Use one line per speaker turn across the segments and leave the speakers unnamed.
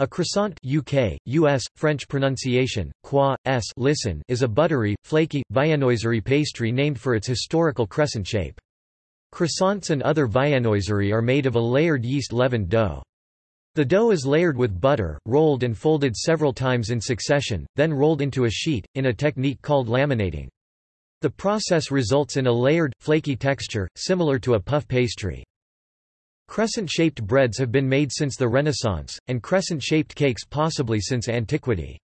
A croissant UK, US, French pronunciation, qua, s listen is a buttery, flaky, viennoiserie pastry named for its historical crescent shape. Croissants and other viennoiserie are made of a layered yeast-leavened dough. The dough is layered with butter, rolled and folded several times in succession, then rolled into a sheet, in a technique called laminating. The process results in a layered, flaky texture, similar to a puff pastry. Crescent-shaped breads have been made since the Renaissance, and crescent-shaped cakes possibly since antiquity.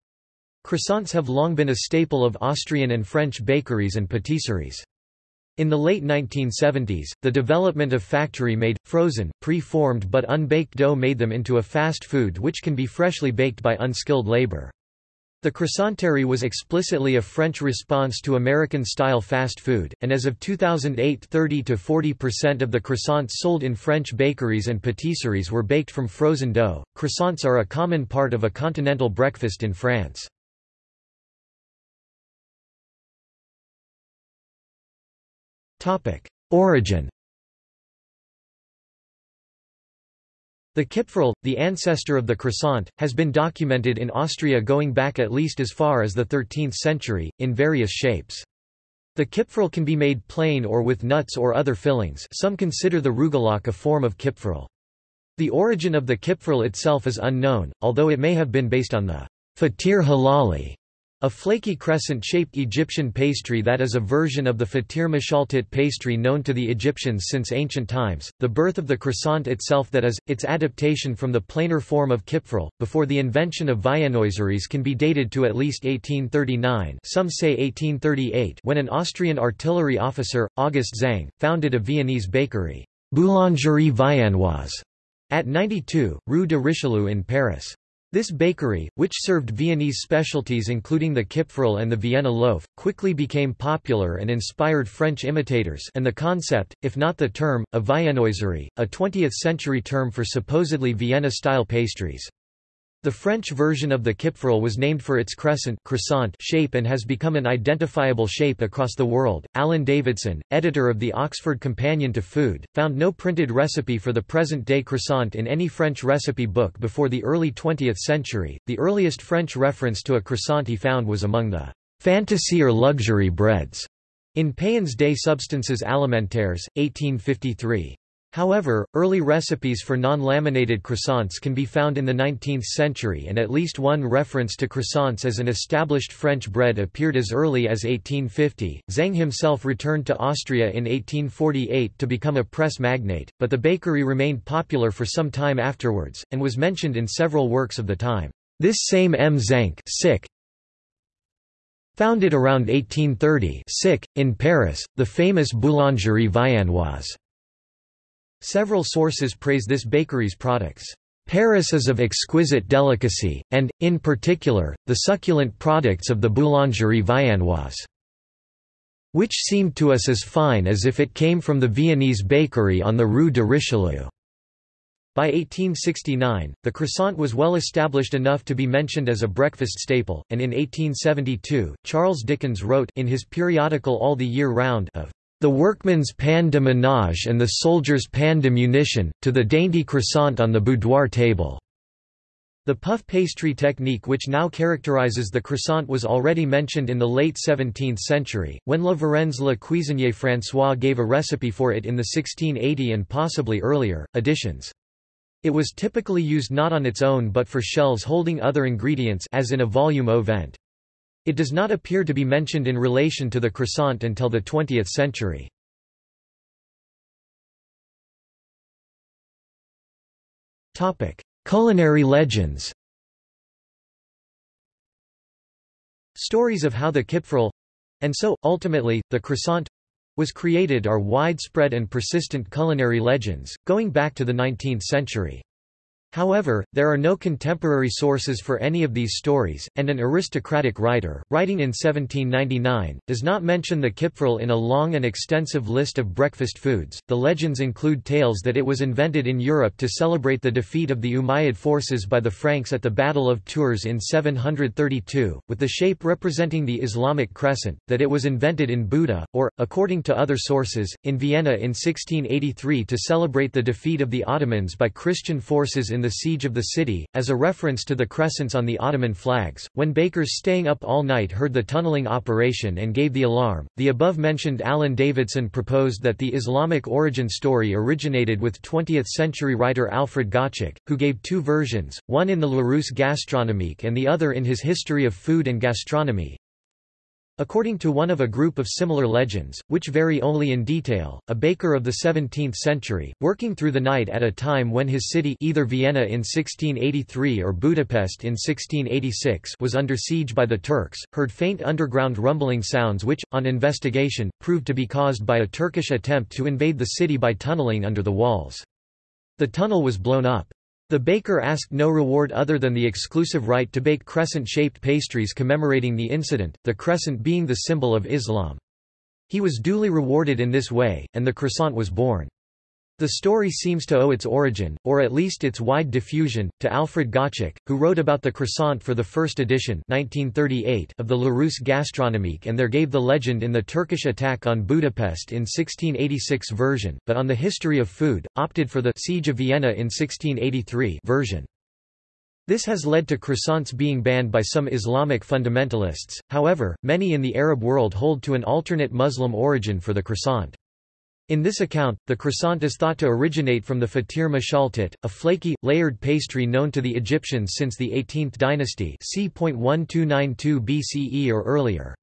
Croissants have long been a staple of Austrian and French bakeries and patisseries. In the late 1970s, the development of factory-made, frozen, pre-formed but unbaked dough made them into a fast food which can be freshly baked by unskilled labor. The croissanterie was explicitly a French response to American-style fast food, and as of 2008 30–40% of the croissants sold in French bakeries and patisseries were baked from frozen dough. Croissants are a common part of a continental breakfast in France. Origin The Kipferl, the ancestor of the croissant, has been documented in Austria going back at least as far as the 13th century, in various shapes. The Kipferl can be made plain or with nuts or other fillings some consider the Rugelach a form of Kipferl. The origin of the Kipferl itself is unknown, although it may have been based on the fatir halali a flaky crescent-shaped Egyptian pastry that is a version of the fatir mashaltit pastry known to the Egyptians since ancient times, the birth of the croissant itself that is, its adaptation from the plainer form of kipferl, before the invention of viennoiseries can be dated to at least 1839 some say 1838 when an Austrian artillery officer, August Zang, founded a Viennese bakery, Boulangerie Viennoise, at 92, Rue de Richelieu in Paris. This bakery, which served Viennese specialties including the Kipferl and the Vienna loaf, quickly became popular and inspired French imitators and the concept, if not the term, of viennoiserie, a 20th-century term for supposedly Vienna-style pastries. The French version of the Kipferl was named for its crescent croissant shape and has become an identifiable shape across the world. Alan Davidson, editor of the Oxford Companion to Food, found no printed recipe for the present-day croissant in any French recipe book before the early 20th century. The earliest French reference to a croissant he found was among the fantasy or luxury breads in Payen's Des Substances Alimentaires, 1853. However, early recipes for non-laminated croissants can be found in the 19th century and at least one reference to croissants as an established French bread appeared as early as 1850. Zang himself returned to Austria in 1848 to become a press magnate, but the bakery remained popular for some time afterwards, and was mentioned in several works of the time. This same M. Zang founded around 1830 sick, in Paris, the famous Boulangerie Viennoise. Several sources praise this bakery's products. Paris is of exquisite delicacy, and, in particular, the succulent products of the Boulangerie Viennoise, which seemed to us as fine as if it came from the Viennese bakery on the Rue de Richelieu. By 1869, the croissant was well established enough to be mentioned as a breakfast staple, and in 1872, Charles Dickens wrote in his periodical All the Year Round of the workman's pain de ménage and the soldier's pain de munition, to the dainty croissant on the boudoir table." The puff pastry technique which now characterizes the croissant was already mentioned in the late 17th century, when La Varenne's Le Cuisinier François gave a recipe for it in the 1680 and possibly earlier, editions. It was typically used not on its own but for shells holding other ingredients as in a vol-au-vent. It does not appear to be mentioned in relation to the croissant until the 20th century. Culinary legends Stories of how the kipferl—and so, ultimately, the croissant—was created are widespread and persistent culinary legends, going back to the 19th century. However, there are no contemporary sources for any of these stories, and an aristocratic writer, writing in 1799, does not mention the kipferl in a long and extensive list of breakfast foods. The legends include tales that it was invented in Europe to celebrate the defeat of the Umayyad forces by the Franks at the Battle of Tours in 732, with the shape representing the Islamic crescent, that it was invented in Buda, or, according to other sources, in Vienna in 1683 to celebrate the defeat of the Ottomans by Christian forces in in the siege of the city, as a reference to the crescents on the Ottoman flags. When bakers staying up all night heard the tunneling operation and gave the alarm, the above-mentioned Alan Davidson proposed that the Islamic origin story originated with 20th-century writer Alfred Gottschalk, who gave two versions, one in the Larousse Gastronomique and the other in his History of Food and Gastronomy. According to one of a group of similar legends, which vary only in detail, a baker of the 17th century, working through the night at a time when his city either Vienna in 1683 or Budapest in 1686 was under siege by the Turks, heard faint underground rumbling sounds which, on investigation, proved to be caused by a Turkish attempt to invade the city by tunneling under the walls. The tunnel was blown up. The baker asked no reward other than the exclusive right to bake crescent-shaped pastries commemorating the incident, the crescent being the symbol of Islam. He was duly rewarded in this way, and the croissant was born. The story seems to owe its origin, or at least its wide diffusion, to Alfred Gottschalk, who wrote about the croissant for the first edition 1938 of the Larousse Gastronomique and there gave the legend in the Turkish attack on Budapest in 1686 version, but on the history of food, opted for the Siege of Vienna in 1683 version. This has led to croissants being banned by some Islamic fundamentalists, however, many in the Arab world hold to an alternate Muslim origin for the croissant. In this account, the croissant is thought to originate from the fatir mashaltat, a flaky, layered pastry known to the Egyptians since the 18th dynasty c. 1292 BCE or earlier.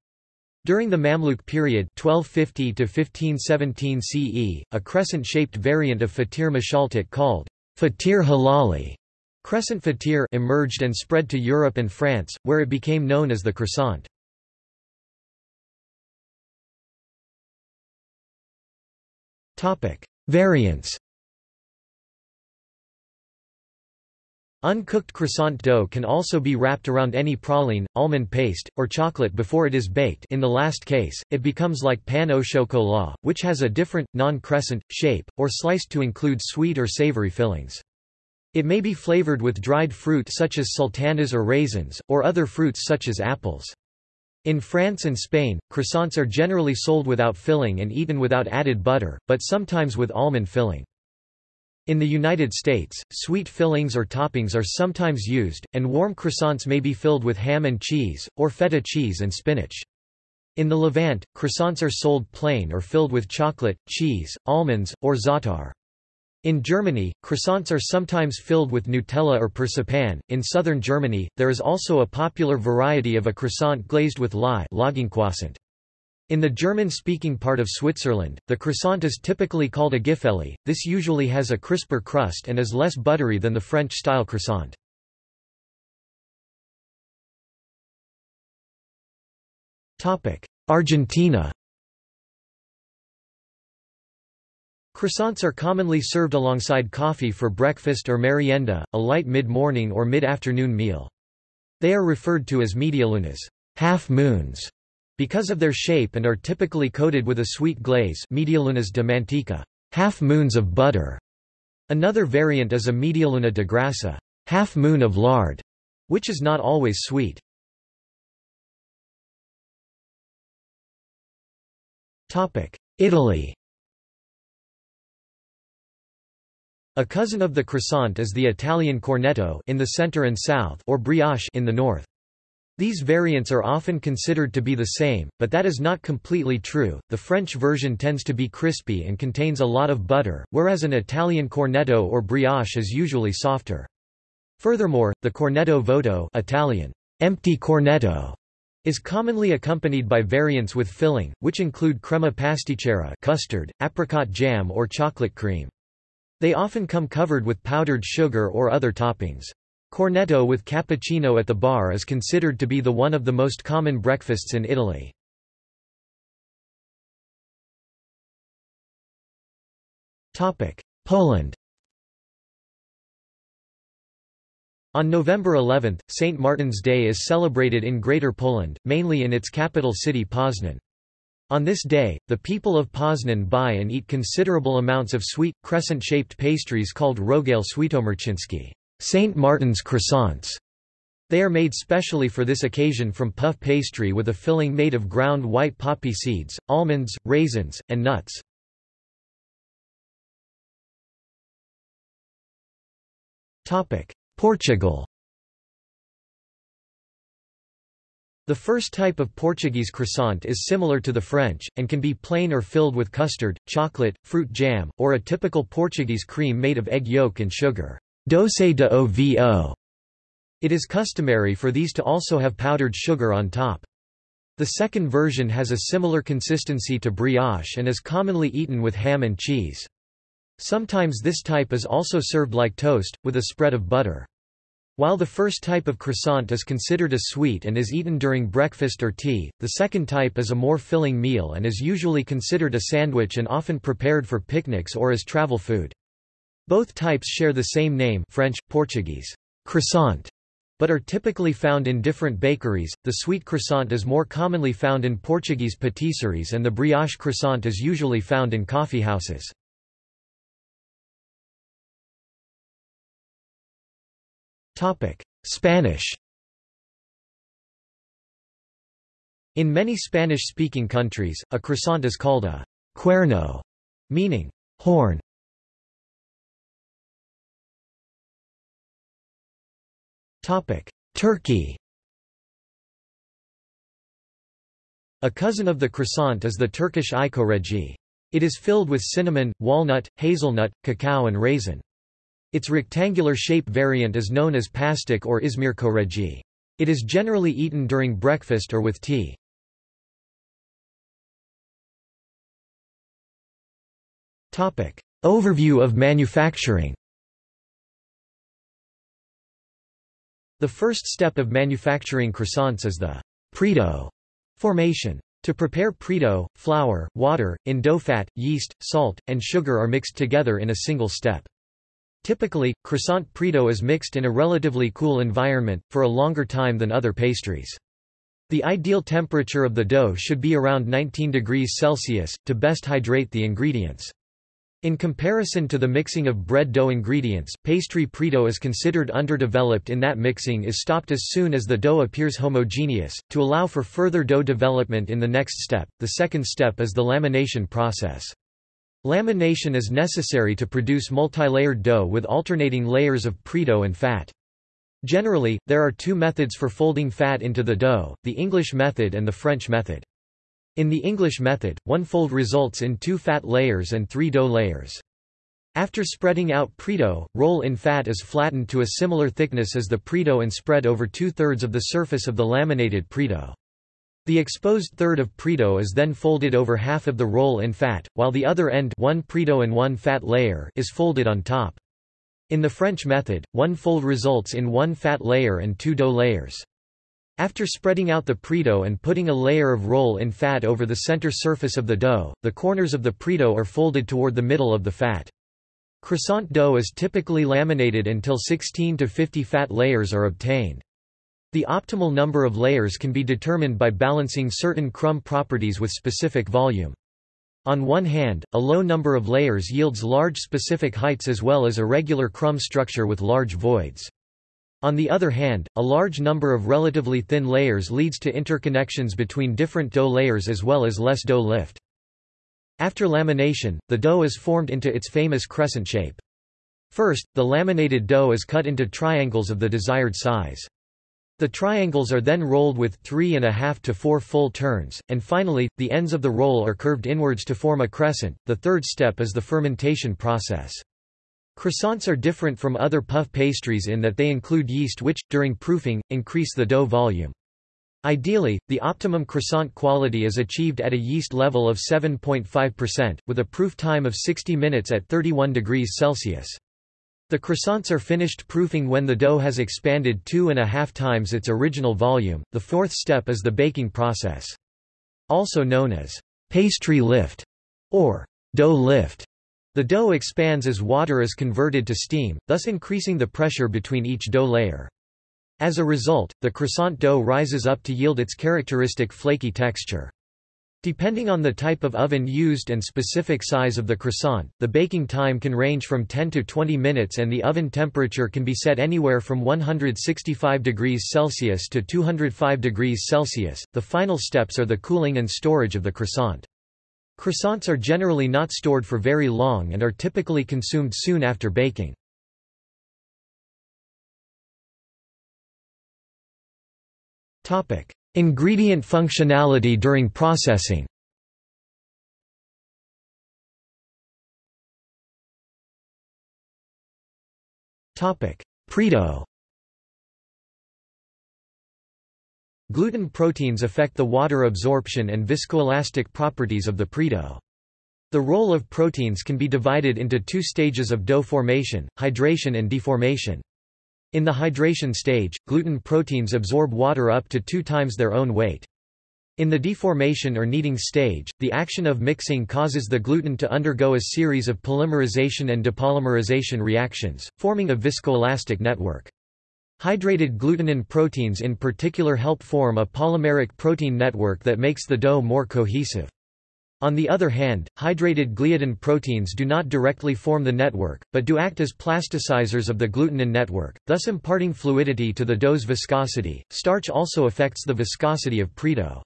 During the Mamluk period 1250 to 1517 CE, a crescent-shaped variant of fatir mashaltat called fatir halali crescent fatir emerged and spread to Europe and France, where it became known as the croissant. Topic: Variants. Uncooked croissant dough can also be wrapped around any praline, almond paste, or chocolate before it is baked in the last case, it becomes like pain au chocolat, which has a different, non-crescent, shape, or sliced to include sweet or savory fillings. It may be flavored with dried fruit such as sultanas or raisins, or other fruits such as apples. In France and Spain, croissants are generally sold without filling and eaten without added butter, but sometimes with almond filling. In the United States, sweet fillings or toppings are sometimes used, and warm croissants may be filled with ham and cheese, or feta cheese and spinach. In the Levant, croissants are sold plain or filled with chocolate, cheese, almonds, or za'atar. In Germany, croissants are sometimes filled with Nutella or persipan. In southern Germany, there is also a popular variety of a croissant glazed with lye In the German-speaking part of Switzerland, the croissant is typically called a Gipfeli. This usually has a crisper crust and is less buttery than the French-style croissant. Argentina Croissants are commonly served alongside coffee for breakfast or merienda, a light mid-morning or mid-afternoon meal. They are referred to as medialunas half moons", because of their shape and are typically coated with a sweet glaze medialunas de manteca half moons of butter". Another variant is a medialuna de grasa half moon of lard", which is not always sweet. Italy A cousin of the croissant is the Italian cornetto in the center and south or brioche in the north. These variants are often considered to be the same, but that is not completely true. The French version tends to be crispy and contains a lot of butter, whereas an Italian cornetto or brioche is usually softer. Furthermore, the cornetto vuoto Italian, empty cornetto, is commonly accompanied by variants with filling, which include crema pasticcera custard, apricot jam or chocolate cream. They often come covered with powdered sugar or other toppings. Cornetto with cappuccino at the bar is considered to be the one of the most common breakfasts in Italy. Poland On November 11, St. Martin's Day is celebrated in Greater Poland, mainly in its capital city Poznan. On this day, the people of Poznan buy and eat considerable amounts of sweet, crescent-shaped pastries called rogale świętomarcińskie St. Martin's croissants. They are made specially for this occasion from puff pastry with a filling made of ground white poppy seeds, almonds, raisins, and nuts. Portugal The first type of Portuguese croissant is similar to the French, and can be plain or filled with custard, chocolate, fruit jam, or a typical Portuguese cream made of egg yolk and sugar doce de ovo. It is customary for these to also have powdered sugar on top. The second version has a similar consistency to brioche and is commonly eaten with ham and cheese. Sometimes this type is also served like toast, with a spread of butter. While the first type of croissant is considered a sweet and is eaten during breakfast or tea, the second type is a more filling meal and is usually considered a sandwich and often prepared for picnics or as travel food. Both types share the same name French, Portuguese, croissant, but are typically found in different bakeries. The sweet croissant is more commonly found in Portuguese patisseries and the brioche croissant is usually found in coffeehouses. Spanish In many Spanish-speaking countries, a croissant is called a cuerno, meaning horn. Topic: Turkey A cousin of the croissant is the Turkish ikoreci. It is filled with cinnamon, walnut, hazelnut, cacao and raisin. Its rectangular shape variant is known as pastik or Izmir çöreği. It is generally eaten during breakfast or with tea. Overview of manufacturing The first step of manufacturing croissants is the predough formation. To prepare predough, flour, water, in dough fat, yeast, salt, and sugar are mixed together in a single step. Typically, croissant predough is mixed in a relatively cool environment, for a longer time than other pastries. The ideal temperature of the dough should be around 19 degrees Celsius, to best hydrate the ingredients. In comparison to the mixing of bread dough ingredients, pastry predough is considered underdeveloped in that mixing is stopped as soon as the dough appears homogeneous. To allow for further dough development in the next step, the second step is the lamination process. Lamination is necessary to produce multilayered dough with alternating layers of predough and fat. Generally, there are two methods for folding fat into the dough, the English method and the French method. In the English method, one fold results in two fat layers and three dough layers. After spreading out predough, roll-in fat is flattened to a similar thickness as the predough and spread over two-thirds of the surface of the laminated predough. The exposed third of predough is then folded over half of the roll-in fat, while the other end one predough and one fat layer is folded on top. In the French method, one fold results in one fat layer and two dough layers. After spreading out the predough and putting a layer of roll-in fat over the center surface of the dough, the corners of the predough are folded toward the middle of the fat. Croissant dough is typically laminated until 16 to 50 fat layers are obtained. The optimal number of layers can be determined by balancing certain crumb properties with specific volume. On one hand, a low number of layers yields large specific heights as well as irregular crumb structure with large voids. On the other hand, a large number of relatively thin layers leads to interconnections between different dough layers as well as less dough lift. After lamination, the dough is formed into its famous crescent shape. First, the laminated dough is cut into triangles of the desired size. The triangles are then rolled with three and a half to four full turns, and finally, the ends of the roll are curved inwards to form a crescent. The third step is the fermentation process. Croissants are different from other puff pastries in that they include yeast which, during proofing, increase the dough volume. Ideally, the optimum croissant quality is achieved at a yeast level of 7.5%, with a proof time of 60 minutes at 31 degrees Celsius. The croissants are finished proofing when the dough has expanded two and a half times its original volume. The fourth step is the baking process. Also known as pastry lift or dough lift. The dough expands as water is converted to steam, thus increasing the pressure between each dough layer. As a result, the croissant dough rises up to yield its characteristic flaky texture. Depending on the type of oven used and specific size of the croissant, the baking time can range from 10 to 20 minutes and the oven temperature can be set anywhere from 165 degrees Celsius to 205 degrees Celsius. The final steps are the cooling and storage of the croissant. Croissants are generally not stored for very long and are typically consumed soon after baking. Topic: Ingredient functionality during processing. Predough. Gluten proteins affect the water absorption and viscoelastic properties of the predough. The role of proteins can be divided into two stages of dough formation, hydration and deformation. In the hydration stage, gluten proteins absorb water up to two times their own weight. In the deformation or kneading stage, the action of mixing causes the gluten to undergo a series of polymerization and depolymerization reactions, forming a viscoelastic network. Hydrated glutenin proteins in particular help form a polymeric protein network that makes the dough more cohesive. On the other hand, hydrated gliadin proteins do not directly form the network, but do act as plasticizers of the glutenin network, thus imparting fluidity to the dough's viscosity. Starch also affects the viscosity of predough.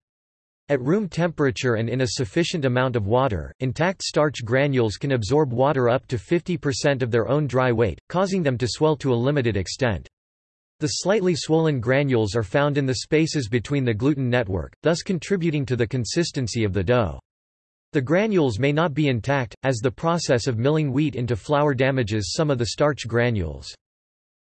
At room temperature and in a sufficient amount of water, intact starch granules can absorb water up to 50% of their own dry weight, causing them to swell to a limited extent. The slightly swollen granules are found in the spaces between the gluten network, thus contributing to the consistency of the dough. The granules may not be intact, as the process of milling wheat into flour damages some of the starch granules.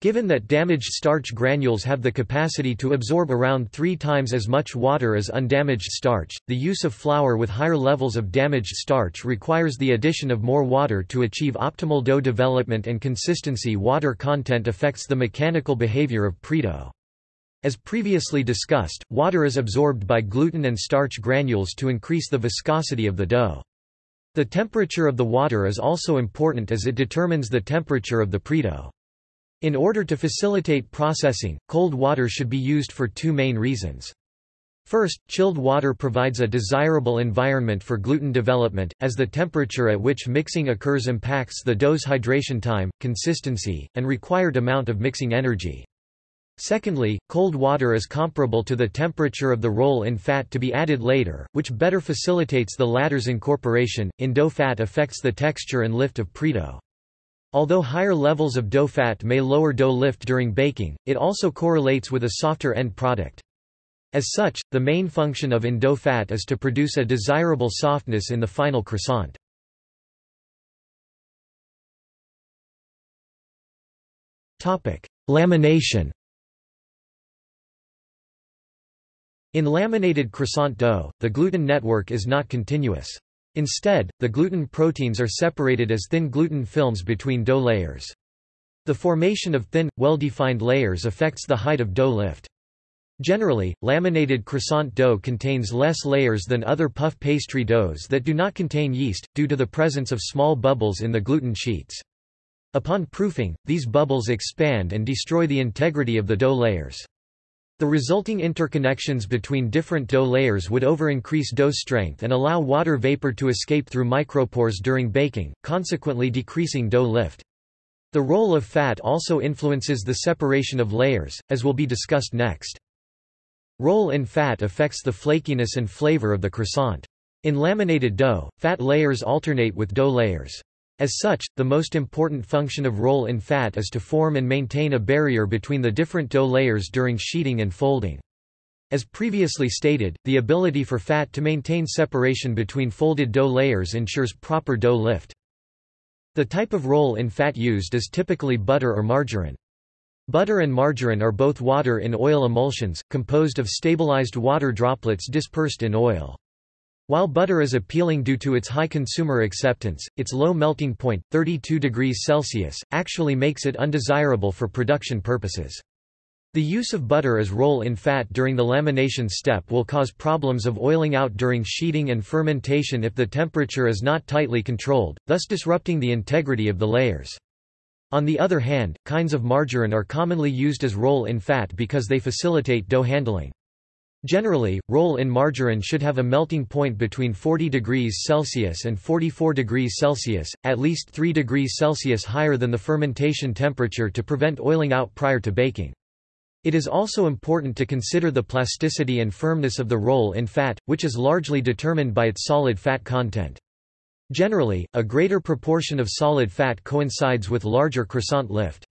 Given that damaged starch granules have the capacity to absorb around three times as much water as undamaged starch, the use of flour with higher levels of damaged starch requires the addition of more water to achieve optimal dough development and consistency. Water content affects the mechanical behavior of predough. As previously discussed, water is absorbed by gluten and starch granules to increase the viscosity of the dough. The temperature of the water is also important as it determines the temperature of the predough. In order to facilitate processing, cold water should be used for two main reasons. First, chilled water provides a desirable environment for gluten development, as the temperature at which mixing occurs impacts the dough's hydration time, consistency, and required amount of mixing energy. Secondly, cold water is comparable to the temperature of the roll-in fat to be added later, which better facilitates the latter's incorporation. In dough fat affects the texture and lift of predough. Although higher levels of dough fat may lower dough lift during baking, it also correlates with a softer end product. As such, the main function of in-dough fat is to produce a desirable softness in the final croissant. Lamination In laminated croissant dough, the gluten network is not continuous. Instead, the gluten proteins are separated as thin gluten films between dough layers. The formation of thin, well-defined layers affects the height of dough lift. Generally, laminated croissant dough contains less layers than other puff pastry doughs that do not contain yeast, due to the presence of small bubbles in the gluten sheets. Upon proofing, these bubbles expand and destroy the integrity of the dough layers. The resulting interconnections between different dough layers would over-increase dough strength and allow water vapor to escape through micropores during baking, consequently decreasing dough lift. The role of fat also influences the separation of layers, as will be discussed next. Roll-in fat affects the flakiness and flavor of the croissant. In laminated dough, fat layers alternate with dough layers. As such, the most important function of roll-in fat is to form and maintain a barrier between the different dough layers during sheeting and folding. As previously stated, the ability for fat to maintain separation between folded dough layers ensures proper dough lift. The type of roll-in fat used is typically butter or margarine. Butter and margarine are both water in oil emulsions, composed of stabilized water droplets dispersed in oil. While butter is appealing due to its high consumer acceptance, its low melting point, 32 degrees Celsius, actually makes it undesirable for production purposes. The use of butter as roll-in fat during the lamination step will cause problems of oiling out during sheeting and fermentation if the temperature is not tightly controlled, thus disrupting the integrity of the layers. On the other hand, kinds of margarine are commonly used as roll-in fat because they facilitate dough handling. Generally, roll-in margarine should have a melting point between 40 degrees Celsius and 44 degrees Celsius, at least 3 degrees Celsius higher than the fermentation temperature to prevent oiling out prior to baking. It is also important to consider the plasticity and firmness of the roll-in fat, which is largely determined by its solid fat content. Generally, a greater proportion of solid fat coincides with larger croissant lift.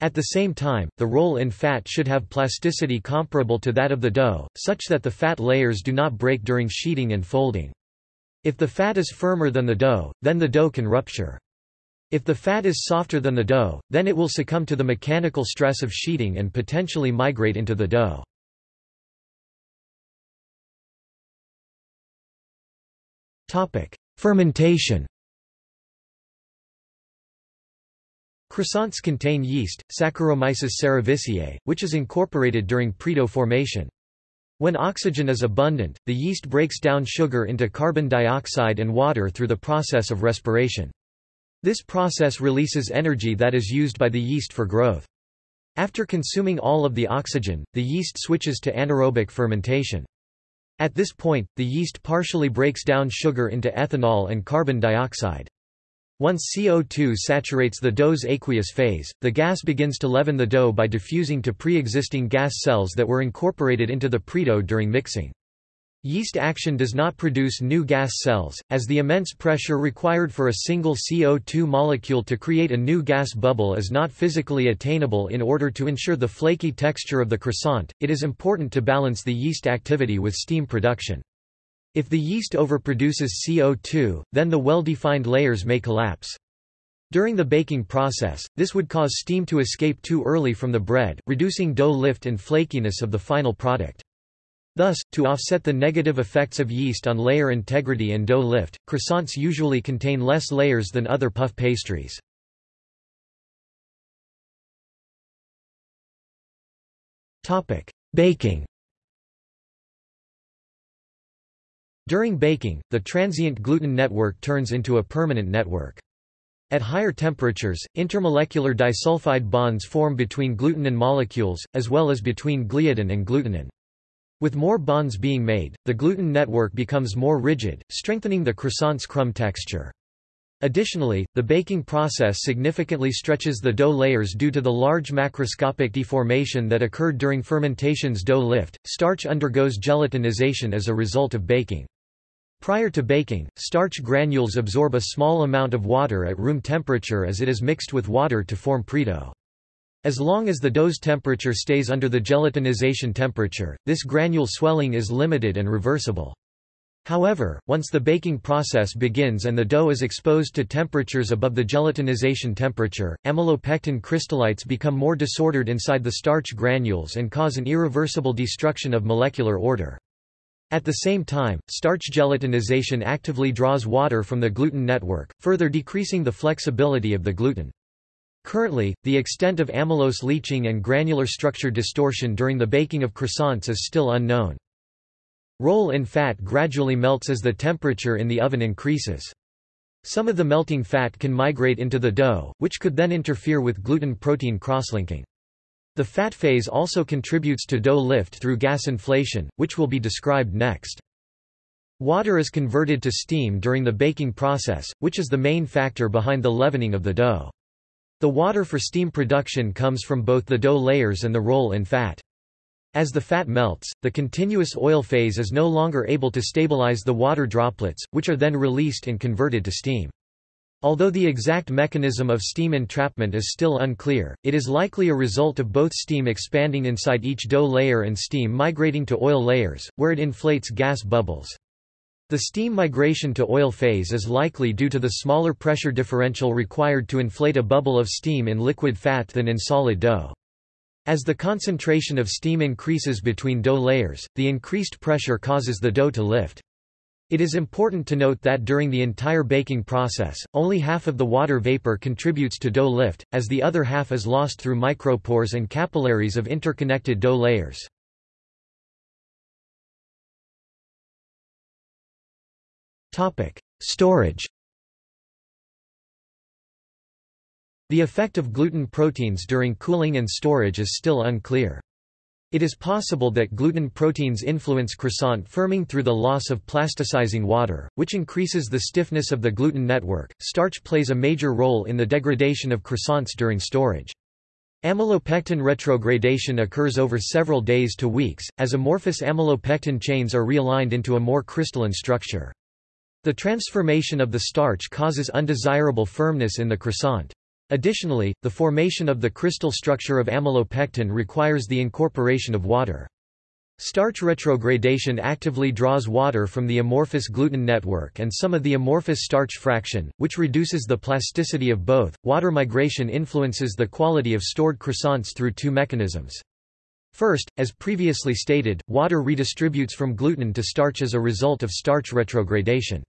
At the same time, the roll-in fat should have plasticity comparable to that of the dough, such that the fat layers do not break during sheeting and folding. If the fat is firmer than the dough, then the dough can rupture. If the fat is softer than the dough, then it will succumb to the mechanical stress of sheeting and potentially migrate into the dough. Fermentation Croissants contain yeast, Saccharomyces cerevisiae, which is incorporated during predough formation. When oxygen is abundant, the yeast breaks down sugar into carbon dioxide and water through the process of respiration. This process releases energy that is used by the yeast for growth. After consuming all of the oxygen, the yeast switches to anaerobic fermentation. At this point, the yeast partially breaks down sugar into ethanol and carbon dioxide. Once CO2 saturates the dough's aqueous phase, the gas begins to leaven the dough by diffusing to pre-existing gas cells that were incorporated into the predough during mixing. Yeast action does not produce new gas cells, as the immense pressure required for a single CO2 molecule to create a new gas bubble is not physically attainable in order to ensure the flaky texture of the croissant. It is important to balance the yeast activity with steam production. If the yeast overproduces CO2, then the well-defined layers may collapse. During the baking process, this would cause steam to escape too early from the bread, reducing dough lift and flakiness of the final product. Thus, to offset the negative effects of yeast on layer integrity and dough lift, croissants usually contain less layers than other puff pastries. Baking During baking, the transient gluten network turns into a permanent network. At higher temperatures, intermolecular disulfide bonds form between glutenin molecules, as well as between gliadin and glutenin. With more bonds being made, the gluten network becomes more rigid, strengthening the croissant's crumb texture. Additionally, the baking process significantly stretches the dough layers due to the large macroscopic deformation that occurred during fermentation's dough lift. Starch undergoes gelatinization as a result of baking. Prior to baking, starch granules absorb a small amount of water at room temperature as it is mixed with water to form predough. As long as the dough's temperature stays under the gelatinization temperature, this granule swelling is limited and reversible. However, once the baking process begins and the dough is exposed to temperatures above the gelatinization temperature, amylopectin crystallites become more disordered inside the starch granules and cause an irreversible destruction of molecular order. At the same time, starch gelatinization actively draws water from the gluten network, further decreasing the flexibility of the gluten. Currently, the extent of amylose leaching and granular structure distortion during the baking of croissants is still unknown. Roll-in fat gradually melts as the temperature in the oven increases. Some of the melting fat can migrate into the dough, which could then interfere with gluten-protein crosslinking. The fat phase also contributes to dough lift through gas inflation, which will be described next. Water is converted to steam during the baking process, which is the main factor behind the leavening of the dough. The water for steam production comes from both the dough layers and the roll-in fat. As the fat melts, the continuous oil phase is no longer able to stabilize the water droplets, which are then released and converted to steam. Although the exact mechanism of steam entrapment is still unclear, it is likely a result of both steam expanding inside each dough layer and steam migrating to oil layers, where it inflates gas bubbles. The steam migration to oil phase is likely due to the smaller pressure differential required to inflate a bubble of steam in liquid fat than in solid dough. As the concentration of steam increases between dough layers, the increased pressure causes the dough to lift. It is important to note that during the entire baking process, only half of the water vapor contributes to dough lift, as the other half is lost through micropores and capillaries of interconnected dough layers. Storage The effect of gluten proteins during cooling and storage is still unclear. It is possible that gluten proteins influence croissant firming through the loss of plasticizing water, which increases the stiffness of the gluten network. Starch plays a major role in the degradation of croissants during storage. Amylopectin retrogradation occurs over several days to weeks, as amorphous amylopectin chains are realigned into a more crystalline structure. The transformation of the starch causes undesirable firmness in the croissant. Additionally, the formation of the crystal structure of amylopectin requires the incorporation of water. Starch retrogradation actively draws water from the amorphous gluten network and some of the amorphous starch fraction, which reduces the plasticity of both. Water migration influences the quality of stored croissants through two mechanisms. First, as previously stated, water redistributes from gluten to starch as a result of starch retrogradation.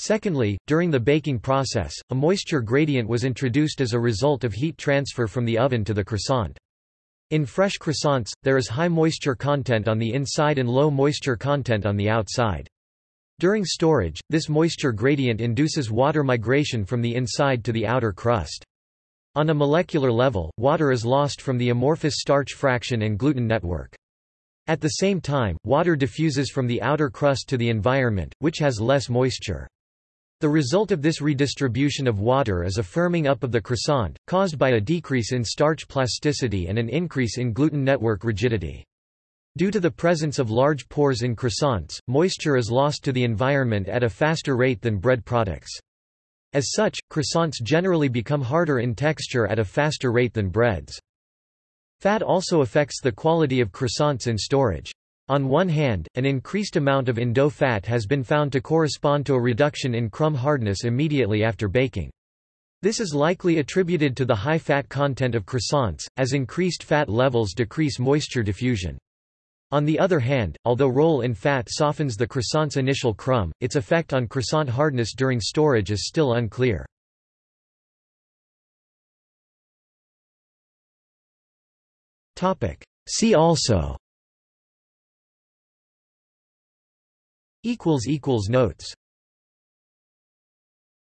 Secondly, during the baking process, a moisture gradient was introduced as a result of heat transfer from the oven to the croissant. In fresh croissants, there is high moisture content on the inside and low moisture content on the outside. During storage, this moisture gradient induces water migration from the inside to the outer crust. On a molecular level, water is lost from the amorphous starch fraction and gluten network. At the same time, water diffuses from the outer crust to the environment, which has less moisture. The result of this redistribution of water is a firming up of the croissant, caused by a decrease in starch plasticity and an increase in gluten network rigidity. Due to the presence of large pores in croissants, moisture is lost to the environment at a faster rate than bread products. As such, croissants generally become harder in texture at a faster rate than breads. Fat also affects the quality of croissants in storage. On one hand, an increased amount of in-dough fat has been found to correspond to a reduction in crumb hardness immediately after baking. This is likely attributed to the high fat content of croissants, as increased fat levels decrease moisture diffusion. On the other hand, although roll in fat softens the croissant's initial crumb, its effect on croissant hardness during storage is still unclear. See also Notes